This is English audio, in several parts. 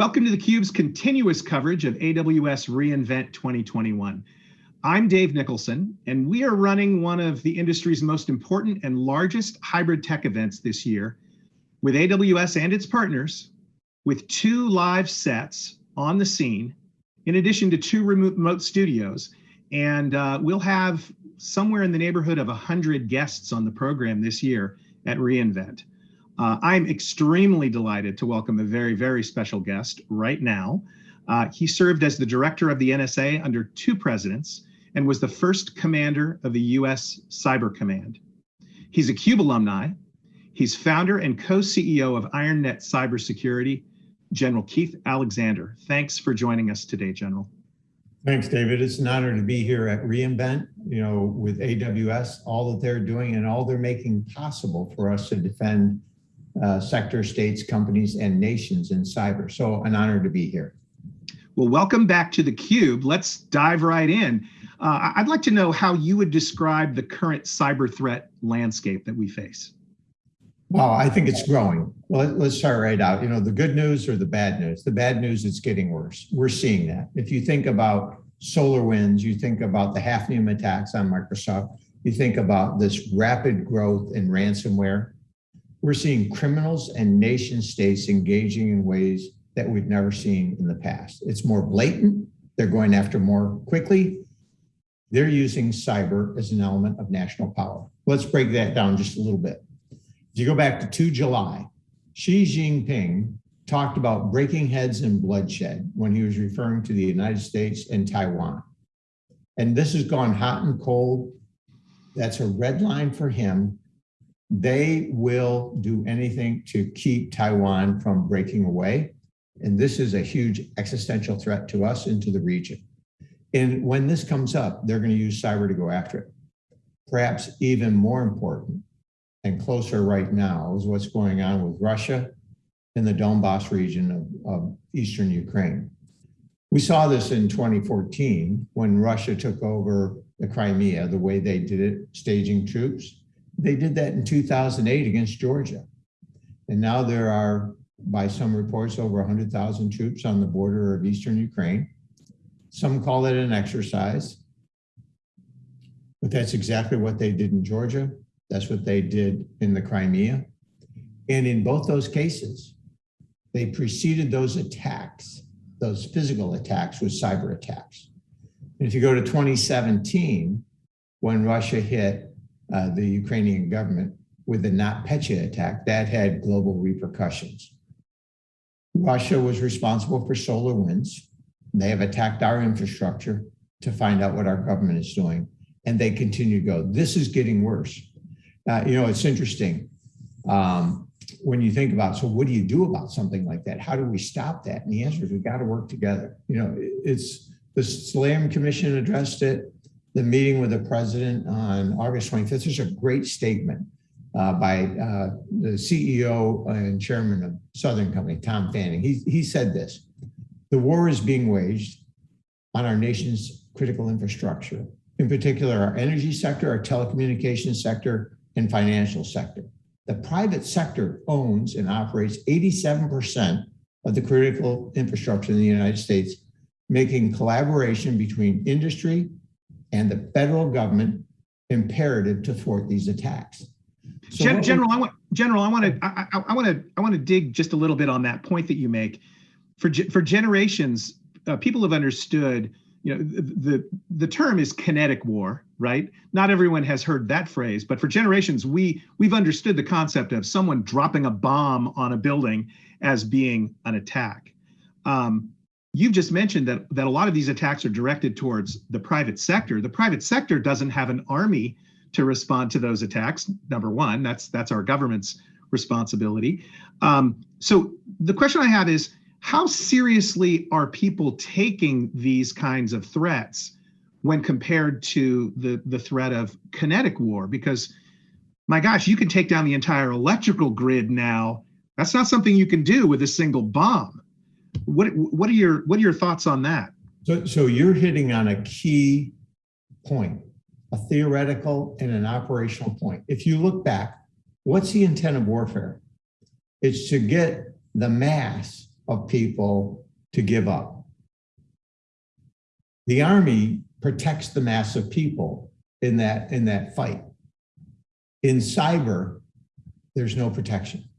Welcome to theCUBE's continuous coverage of AWS reInvent 2021. I'm Dave Nicholson, and we are running one of the industry's most important and largest hybrid tech events this year with AWS and its partners with two live sets on the scene, in addition to two remote studios. And uh, we'll have somewhere in the neighborhood of 100 guests on the program this year at reInvent. Uh, I'm extremely delighted to welcome a very, very special guest right now. Uh, he served as the director of the NSA under two presidents and was the first commander of the US Cyber Command. He's a CUBE alumni. He's founder and co-CEO of IronNet Cybersecurity, General Keith Alexander. Thanks for joining us today, General. Thanks, David. It's an honor to be here at reInvent, you know, with AWS, all that they're doing and all they're making possible for us to defend uh, sector, states, companies, and nations in cyber. So an honor to be here. Well, welcome back to theCUBE. Let's dive right in. Uh, I'd like to know how you would describe the current cyber threat landscape that we face. Well, I think it's growing. Well, let's start right out. You know, the good news or the bad news? The bad news, it's getting worse. We're seeing that. If you think about SolarWinds, you think about the Hafnium attacks on Microsoft, you think about this rapid growth in ransomware, we're seeing criminals and nation states engaging in ways that we've never seen in the past. It's more blatant. They're going after more quickly. They're using cyber as an element of national power. Let's break that down just a little bit. If you go back to 2 July, Xi Jinping talked about breaking heads and bloodshed when he was referring to the United States and Taiwan. And this has gone hot and cold. That's a red line for him they will do anything to keep Taiwan from breaking away. And this is a huge existential threat to us and to the region. And when this comes up, they're going to use cyber to go after it. Perhaps even more important and closer right now is what's going on with Russia in the Donbass region of, of eastern Ukraine. We saw this in 2014 when Russia took over the Crimea, the way they did it, staging troops. They did that in 2008 against Georgia. And now there are, by some reports, over 100,000 troops on the border of Eastern Ukraine. Some call it an exercise, but that's exactly what they did in Georgia. That's what they did in the Crimea. And in both those cases, they preceded those attacks, those physical attacks with cyber attacks. And if you go to 2017, when Russia hit uh, the Ukrainian government with the NotPetya attack, that had global repercussions. Russia was responsible for SolarWinds. They have attacked our infrastructure to find out what our government is doing, and they continue to go. This is getting worse. Uh, you know, it's interesting um, when you think about, so what do you do about something like that? How do we stop that? And the answer is we got to work together. You know, it's the Slam Commission addressed it the meeting with the president on August 25th. There's a great statement uh, by uh, the CEO and chairman of Southern Company, Tom Fanning. He, he said this, the war is being waged on our nation's critical infrastructure, in particular our energy sector, our telecommunications sector, and financial sector. The private sector owns and operates 87% of the critical infrastructure in the United States, making collaboration between industry, and the federal government imperative to thwart these attacks. So Gen General, I want General, I want to I, I want to I want to dig just a little bit on that point that you make. For for generations, uh, people have understood. You know, the, the the term is kinetic war, right? Not everyone has heard that phrase, but for generations, we we've understood the concept of someone dropping a bomb on a building as being an attack. Um, You've just mentioned that, that a lot of these attacks are directed towards the private sector. The private sector doesn't have an army to respond to those attacks. Number one, that's that's our government's responsibility. Um, so the question I have is, how seriously are people taking these kinds of threats when compared to the, the threat of kinetic war? Because my gosh, you can take down the entire electrical grid now. That's not something you can do with a single bomb. What what are your what are your thoughts on that? So so you're hitting on a key point, a theoretical and an operational point. If you look back, what's the intent of warfare? It's to get the mass of people to give up. The Army protects the mass of people in that, in that fight. In cyber, there's no protection.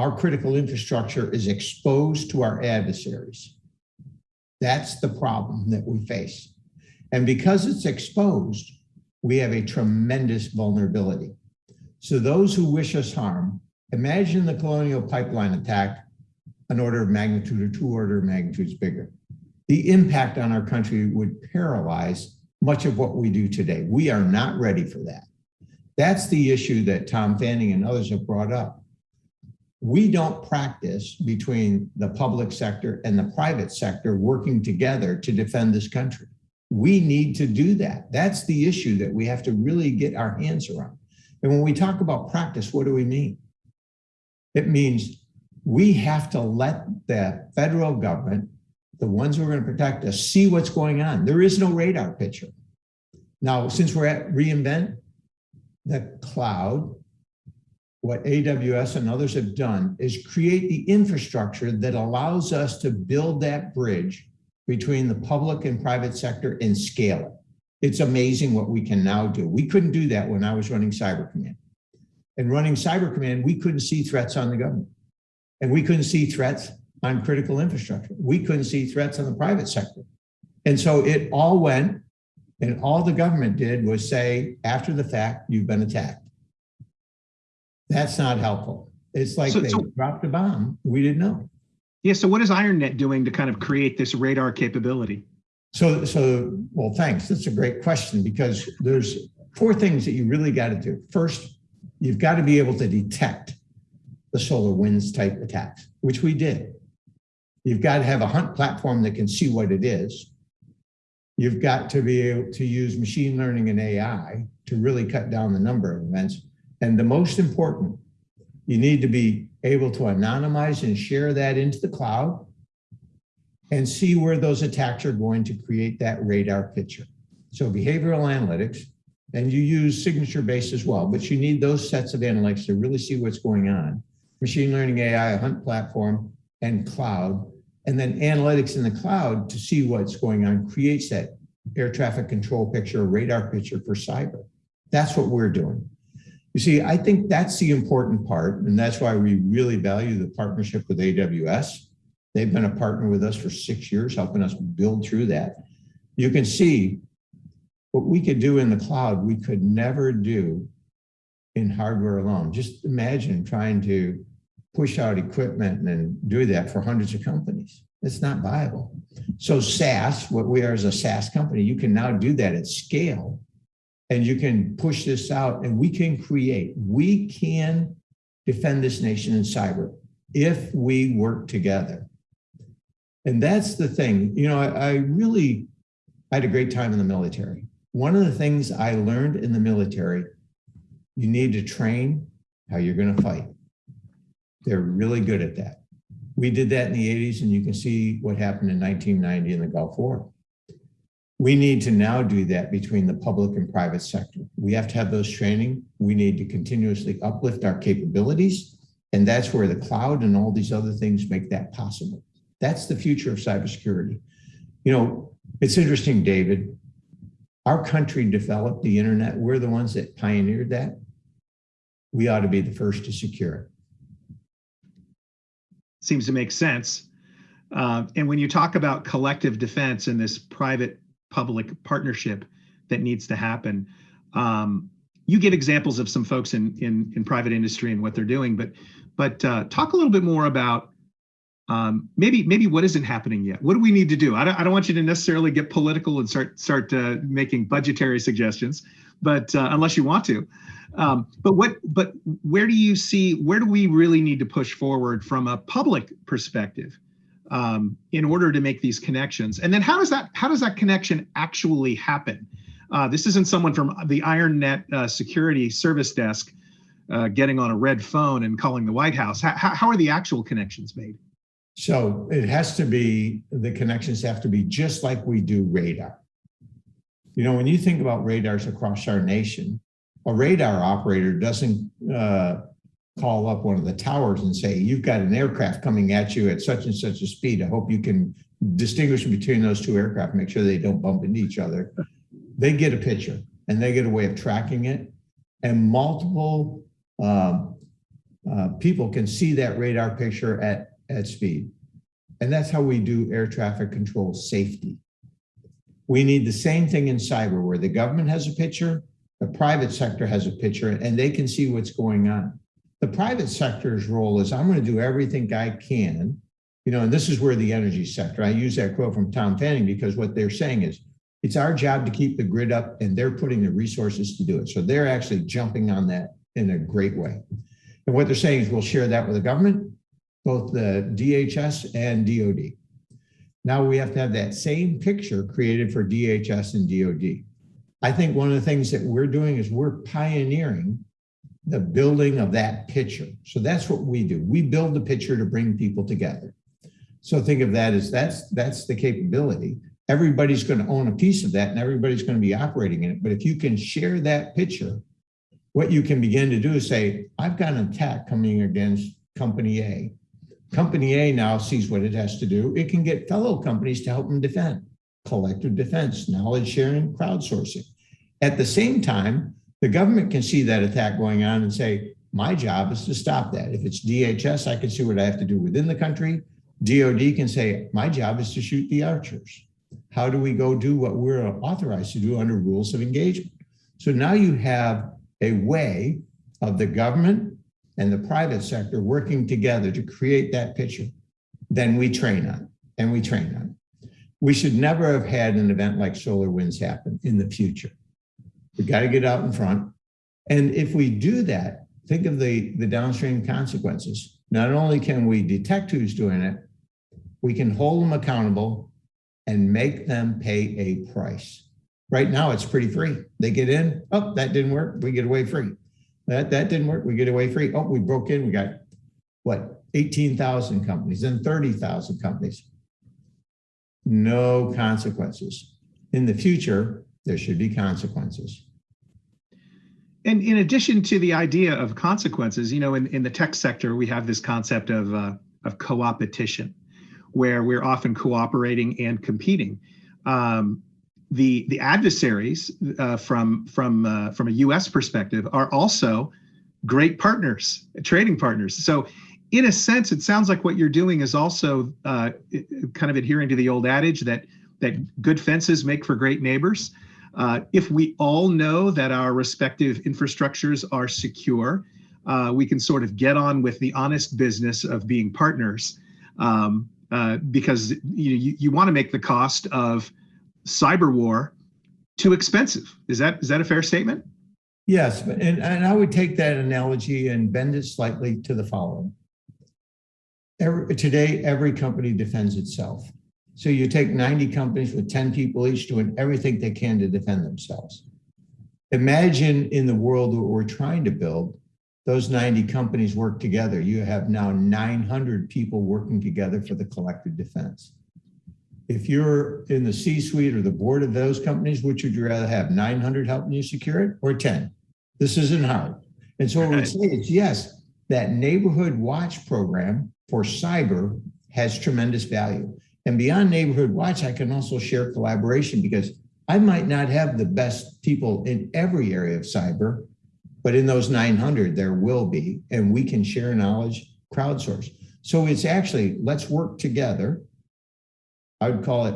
Our critical infrastructure is exposed to our adversaries. That's the problem that we face. And because it's exposed, we have a tremendous vulnerability. So those who wish us harm, imagine the colonial pipeline attack an order of magnitude or two order of magnitudes bigger. The impact on our country would paralyze much of what we do today. We are not ready for that. That's the issue that Tom Fanning and others have brought up. We don't practice between the public sector and the private sector working together to defend this country. We need to do that. That's the issue that we have to really get our hands around. And when we talk about practice, what do we mean? It means we have to let the federal government, the ones who are going to protect us, see what's going on. There is no radar picture. Now, since we're at reInvent, the cloud, what AWS and others have done is create the infrastructure that allows us to build that bridge between the public and private sector and scale it. It's amazing what we can now do. We couldn't do that when I was running Cyber Command. And running Cyber Command, we couldn't see threats on the government. And we couldn't see threats on critical infrastructure. We couldn't see threats on the private sector. And so it all went, and all the government did was say, after the fact, you've been attacked. That's not helpful. It's like So- they so- dropped a bomb. We didn't know. Yeah, so what is IronNet doing to kind of create this radar capability? So, so, well, thanks. That's a great question because there's four things that you really got to do. First, you've got to be able to detect the SolarWinds type attacks, which we did. You've got to have a hunt platform that can see what it is. You've got to be able to use machine learning and AI to really cut down the number of events. And the most important, you need to be able to anonymize and share that into the cloud and see where those attacks are going to create that radar picture. So behavioral analytics, and you use signature based as well, but you need those sets of analytics to really see what's going on. Machine learning AI, a hunt platform, and cloud, and then analytics in the cloud to see what's going on creates that air traffic control picture, radar picture for cyber. That's what we're doing. You see, I think that's the important part, and that's why we really value the partnership with AWS. They've been a partner with us for six years, helping us build through that. You can see what we could do in the cloud, we could never do in hardware alone. Just imagine trying to push out equipment and do that for hundreds of companies. It's not viable. So SaaS, what we are as a SaaS company, you can now do that at scale and you can push this out and we can create, we can defend this nation in cyber if we work together. And that's the thing, you know, I, I really I had a great time in the military. One of the things I learned in the military, you need to train how you're going to fight. They're really good at that. We did that in the 80s, and you can see what happened in 1990 in the Gulf War. We need to now do that between the public and private sector. We have to have those training. We need to continuously uplift our capabilities. And that's where the cloud and all these other things make that possible. That's the future of cybersecurity. You know, it's interesting, David. Our country developed the internet. We're the ones that pioneered that. We ought to be the first to secure it. Seems to make sense. Uh, and when you talk about collective defense and this private public partnership that needs to happen, um, you give examples of some folks in, in, in private industry and what they're doing, but but uh, talk a little bit more about um, maybe maybe what isn't happening yet. What do we need to do? I don't, I don't want you to necessarily get political and start start uh, making budgetary suggestions, but uh, unless you want to. Um, but what but where do you see where do we really need to push forward from a public perspective um, in order to make these connections? And then how does that how does that connection actually happen? Uh, this isn't someone from the IronNet uh, security service desk uh, getting on a red phone and calling the White House. How, how are the actual connections made? So it has to be, the connections have to be just like we do radar. You know, when you think about radars across our nation, a radar operator doesn't uh, call up one of the towers and say, you've got an aircraft coming at you at such and such a speed. I hope you can distinguish between those two aircraft, make sure they don't bump into each other. They get a picture and they get a way of tracking it. And multiple um, uh, people can see that radar picture at, at speed. And that's how we do air traffic control safety. We need the same thing in cyber where the government has a picture, the private sector has a picture, and they can see what's going on. The private sector's role is I'm going to do everything I can, you know, and this is where the energy sector, I use that quote from Tom Fanning because what they're saying is it's our job to keep the grid up and they're putting the resources to do it. So they're actually jumping on that in a great way. And what they're saying is we'll share that with the government, both the DHS and DOD. Now we have to have that same picture created for DHS and DOD. I think one of the things that we're doing is we're pioneering the building of that picture. So that's what we do. We build the picture to bring people together. So think of that as that's that's the capability. Everybody's going to own a piece of that and everybody's going to be operating in it. But if you can share that picture, what you can begin to do is say, I've got an attack coming against company A. Company A now sees what it has to do. It can get fellow companies to help them defend. Collective defense, knowledge sharing, crowdsourcing. At the same time, the government can see that attack going on and say, my job is to stop that. If it's DHS, I can see what I have to do within the country. DOD can say, my job is to shoot the archers. How do we go do what we're authorized to do under rules of engagement? So now you have a way of the government and the private sector working together to create that picture. Then we train on and we train on. We should never have had an event like SolarWinds happen in the future. We got to get out in front. And if we do that, think of the, the downstream consequences. Not only can we detect who's doing it, we can hold them accountable and make them pay a price. Right now, it's pretty free. They get in, oh, that didn't work, we get away free. That, that didn't work, we get away free. Oh, we broke in, we got, what, 18,000 companies, then 30,000 companies. No consequences. In the future, there should be consequences. And in addition to the idea of consequences, you know, in, in the tech sector, we have this concept of, uh, of co-opetition, where we're often cooperating and competing. Um, the, the adversaries uh, from, from, uh, from a US perspective are also great partners, trading partners. So in a sense, it sounds like what you're doing is also uh, kind of adhering to the old adage that, that good fences make for great neighbors. Uh, if we all know that our respective infrastructures are secure, uh, we can sort of get on with the honest business of being partners um, uh, because you, you, you want to make the cost of cyber war too expensive. Is that is that a fair statement? Yes, and, and I would take that analogy and bend it slightly to the following. Every, today, every company defends itself. So you take 90 companies with 10 people each doing everything they can to defend themselves. Imagine in the world that we're trying to build, those 90 companies work together. You have now 900 people working together for the collective defense. If you're in the C-suite or the board of those companies, which would you rather have, 900 helping you secure it or 10? This isn't hard. And so what we say is, yes, that neighborhood watch program for cyber has tremendous value. And beyond neighborhood watch, I can also share collaboration because I might not have the best people in every area of cyber, but in those 900, there will be, and we can share knowledge, crowdsource. So it's actually, let's work together. I would call it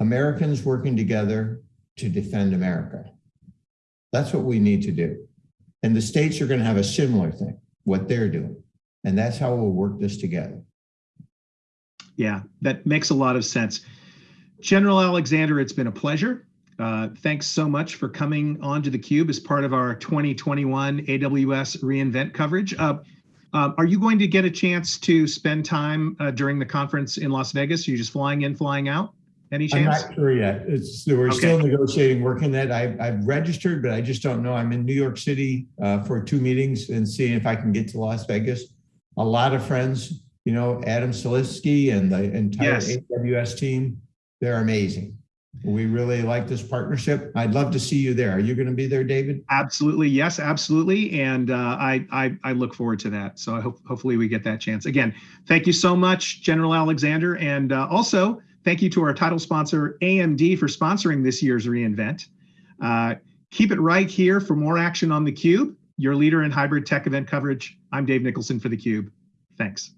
Americans working together to defend America. That's what we need to do. And the states are going to have a similar thing, what they're doing. And that's how we'll work this together. Yeah, that makes a lot of sense. General Alexander, it's been a pleasure. Uh, thanks so much for coming onto the Cube as part of our 2021 AWS reInvent coverage. Uh, uh, are you going to get a chance to spend time uh, during the conference in Las Vegas? Are you just flying in, flying out? Any chance? I'm not sure yet. It's we're okay. still negotiating, working that. I, I've registered, but I just don't know. I'm in New York City uh, for two meetings and seeing if I can get to Las Vegas. A lot of friends you know, Adam Selipsky and the entire yes. AWS team, they're amazing. We really like this partnership. I'd love to see you there. Are you going to be there, David? Absolutely, yes, absolutely, and uh, I, I I look forward to that. So I hope hopefully we get that chance again. Thank you so much, General Alexander, and uh, also thank you to our title sponsor AMD for sponsoring this year's reInvent. Uh, keep it right here for more action on the Cube, your leader in hybrid tech event coverage. I'm Dave Nicholson for the Cube. Thanks.